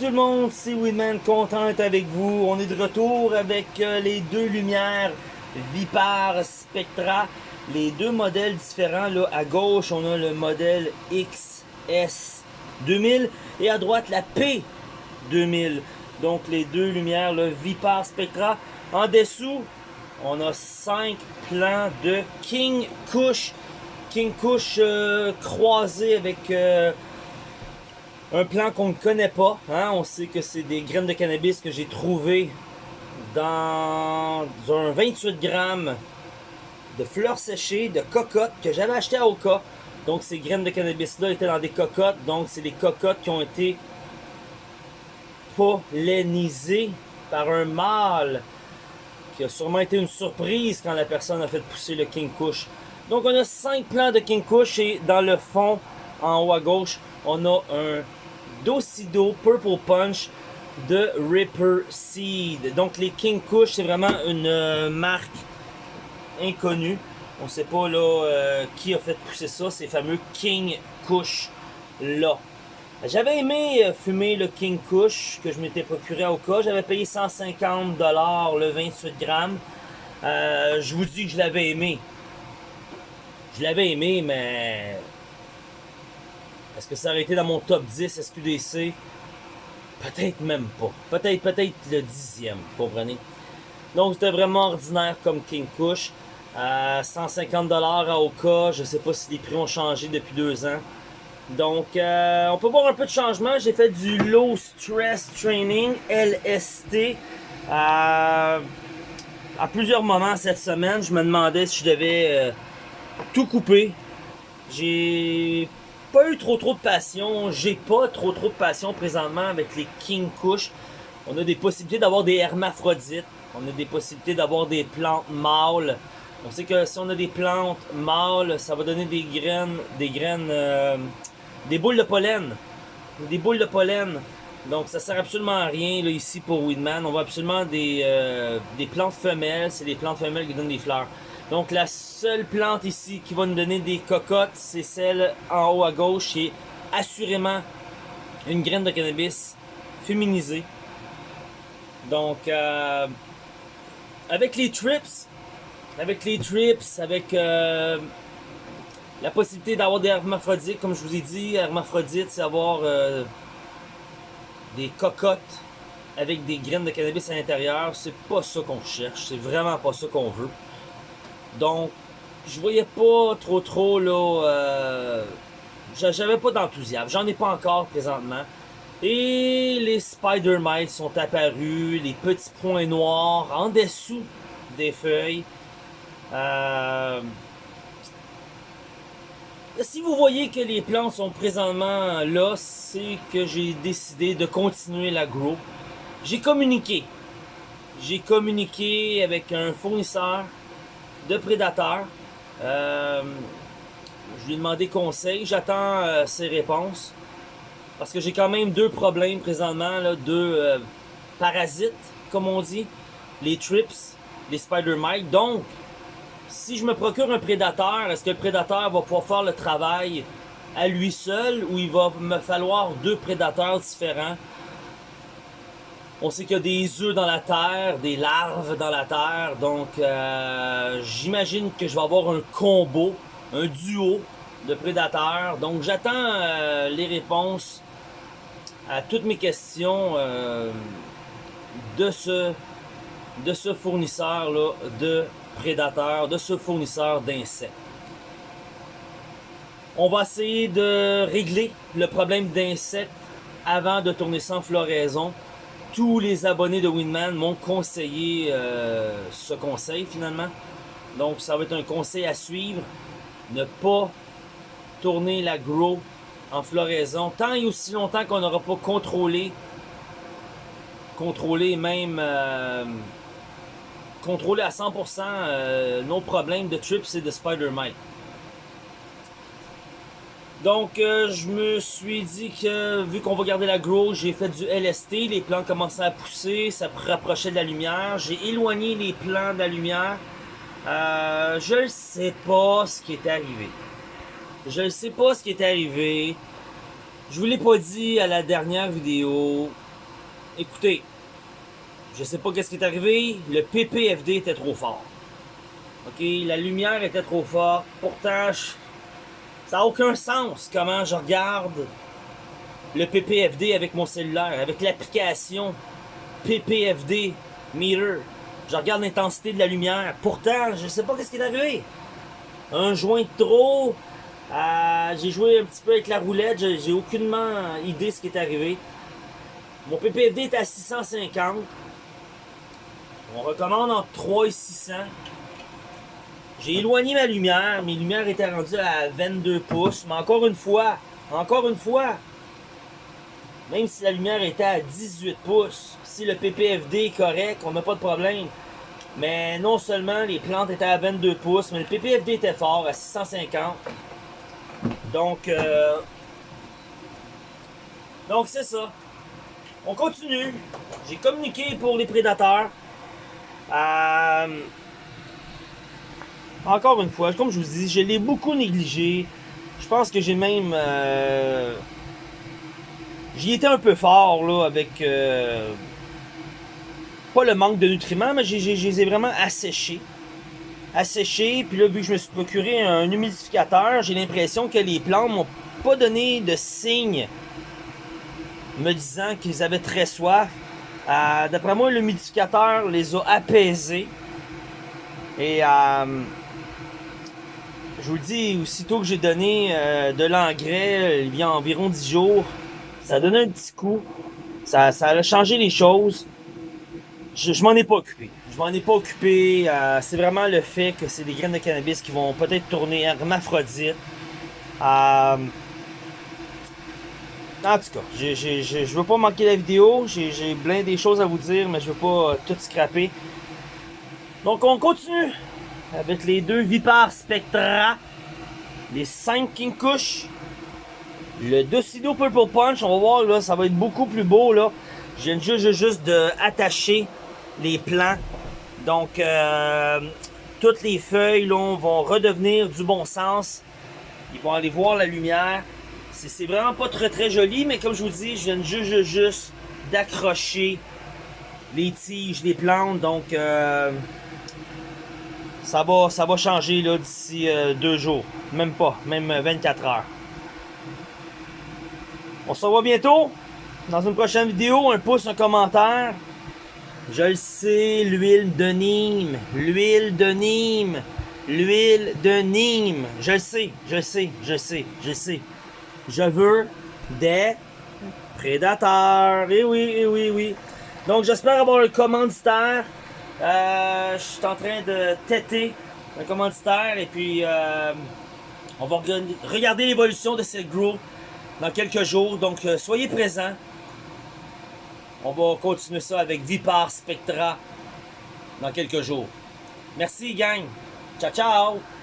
tout le monde, c'est Winman, content avec vous. On est de retour avec euh, les deux lumières Vipar Spectra. Les deux modèles différents. Là, à gauche, on a le modèle XS 2000 et à droite, la P2000. Donc les deux lumières, Vipar Spectra. En dessous, on a cinq plans de King Kush. King Kush euh, croisé avec... euh, un plan qu'on ne connaît pas. Hein? On sait que c'est des graines de cannabis que j'ai trouvées dans un 28 grammes de fleurs séchées, de cocottes que j'avais acheté à Oka. Donc ces graines de cannabis-là étaient dans des cocottes. Donc c'est des cocottes qui ont été pollinisées par un mâle qui a sûrement été une surprise quand la personne a fait pousser le King Kush. Donc on a 5 plants de King Kush et dans le fond, en haut à gauche, on a un Docido Purple Punch de Ripper Seed. Donc les King Kush, c'est vraiment une euh, marque inconnue. On sait pas là euh, qui a fait pousser ça, ces fameux King Kush là. J'avais aimé euh, fumer le King Kush que je m'étais procuré au cas. J'avais payé 150$ le 28 grammes. Je vous dis que je l'avais aimé. Je l'avais aimé, mais est-ce que ça aurait été dans mon top 10 SQDC? Peut-être même pas. Peut-être peut-être le dixième, vous comprenez? Donc c'était vraiment ordinaire comme King Kush. Euh, 150$ à Oka. Je sais pas si les prix ont changé depuis deux ans. Donc euh, on peut voir un peu de changement. J'ai fait du Low Stress Training, LST. Euh, à plusieurs moments cette semaine, je me demandais si je devais euh, tout couper. J'ai pas eu trop trop de passion. J'ai pas trop trop de passion présentement avec les King Kush. On a des possibilités d'avoir des hermaphrodites. On a des possibilités d'avoir des plantes mâles. On sait que si on a des plantes mâles, ça va donner des graines, des graines, euh, des boules de pollen. Des boules de pollen. Donc ça sert absolument à rien là, ici pour Weedman. On voit absolument des, euh, des plantes femelles. C'est des plantes femelles qui donnent des fleurs. Donc la seule plante ici qui va nous donner des cocottes, c'est celle en haut à gauche qui est assurément une graine de cannabis féminisée. Donc euh, avec les trips, avec les trips, avec euh, la possibilité d'avoir des hermaphrodites, comme je vous ai dit, hermaphrodite, c'est avoir euh, des cocottes avec des graines de cannabis à l'intérieur. C'est pas ça qu'on cherche, c'est vraiment pas ça qu'on veut. Donc, je voyais pas trop trop là. Euh, J'avais pas d'enthousiasme. J'en ai pas encore présentement. Et les Spider Mites sont apparus, les petits points noirs en dessous des feuilles. Euh, Si vous voyez que les plantes sont présentement là, c'est que j'ai décidé de continuer la grow. J'ai communiqué. J'ai communiqué avec un fournisseur de prédateurs. Euh, je lui ai demandé conseil. J'attends euh, ses réponses. Parce que j'ai quand même deux problèmes présentement. Deux euh, parasites, comme on dit. Les trips, les spider mites. Donc, si je me procure un prédateur, est-ce que le prédateur va pouvoir faire le travail à lui seul ou il va me falloir deux prédateurs différents? On sait qu'il y a des œufs dans la terre, des larves dans la terre, donc euh, j'imagine que je vais avoir un combo, un duo de prédateurs. Donc j'attends euh, les réponses à toutes mes questions euh, de ce de ce fournisseur là de prédateurs, de ce fournisseur d'insectes. On va essayer de régler le problème d'insectes avant de tourner sans floraison tous les abonnés de Winman m'ont conseillé euh, ce conseil finalement. Donc ça va être un conseil à suivre. Ne pas tourner la grow en floraison tant et aussi longtemps qu'on n'aura pas contrôlé contrôlé même euh, contrôlé à 100% euh, nos problèmes de trips et de spider mite. Donc, euh, je me suis dit que, vu qu'on va garder la grow, j'ai fait du LST, les plants commençaient à pousser, ça rapprochait de la lumière. J'ai éloigné les plants de la lumière. Euh, je ne sais pas ce qui est arrivé. Je ne sais pas ce qui est arrivé. Je vous l'ai pas dit à la dernière vidéo. écoutez, je sais pas qu'est-ce qui est arrivé, le PPFD était trop fort. Ok, la lumière était trop forte. Pourtant, ça n'a aucun sens comment je regarde le PPFD avec mon cellulaire, avec l'application PPFD Meter. Je regarde l'intensité de la lumière. Pourtant, je sais pas qu'est-ce qui est arrivé. Un joint de trop. Euh, j'ai joué un petit peu avec la roulette. J'ai aucunement idée ce qui est arrivé. Mon PPFD est à 650. On recommande entre 3 et 600. J'ai éloigné ma lumière. Mes lumières étaient rendues à 22 pouces. Mais encore une fois, encore une fois, même si la lumière était à 18 pouces, si le PPFD est correct, on n'a pas de problème. Mais non seulement les plantes étaient à 22 pouces, mais le PPFD était fort, à 650. Donc, euh, donc c'est ça. On continue. J'ai communiqué pour les prédateurs. Euh, encore une fois, comme je vous dis, je l'ai beaucoup négligé. Je pense que j'ai même... Euh, J'y étais un peu fort, là, avec... Euh, pas le manque de nutriments, mais je les ai vraiment asséchés. Asséchés, puis là, vu que je me suis procuré un humidificateur, j'ai l'impression que les plantes m'ont pas donné de signe me disant qu'ils avaient très soif. Euh, D'après moi, l'humidificateur les a apaisés. Et euh, je vous le dis, aussitôt que j'ai donné euh, de l'engrais, il y a environ 10 jours, ça a donné un petit coup. Ça, a changé les choses. Je, je m'en ai pas occupé. Je m'en ai pas occupé. Euh, c'est vraiment le fait que c'est des graines de cannabis qui vont peut-être tourner hermaphrodite. Euh, en tout cas, je, je, je, veux pas manquer la vidéo. J'ai plein des choses à vous dire, mais je veux pas euh, tout scraper. Donc on continue avec les deux Vipar Spectra. Les 5 King Kush. Le Docido Purple Punch, on va voir, là, ça va être beaucoup plus beau, là. Je viens juste, juste de attacher les plants. Donc, euh, toutes les feuilles, là, vont redevenir du bon sens. Ils vont aller voir la lumière. C'est vraiment pas très, très joli, mais comme je vous dis, je viens juste, juste, juste d'accrocher les tiges, les plantes. Donc, euh, ça, va, ça va changer, d'ici euh, deux jours. Même pas, même 24 heures. On se revoit bientôt dans une prochaine vidéo. Un pouce, un commentaire. Je le sais, l'huile de Nîmes. L'huile de Nîmes. L'huile de Nîmes. Je le sais, je sais, je sais, je sais. Je veux des prédateurs. Eh oui, eh oui, oui. Donc j'espère avoir le commanditaire. Euh, je suis en train de têter un commanditaire et puis euh, on va regarder l'évolution de cette groupe dans quelques jours. Donc, euh, soyez présents. On va continuer ça avec Vipar Spectra dans quelques jours. Merci, gang. Ciao, ciao.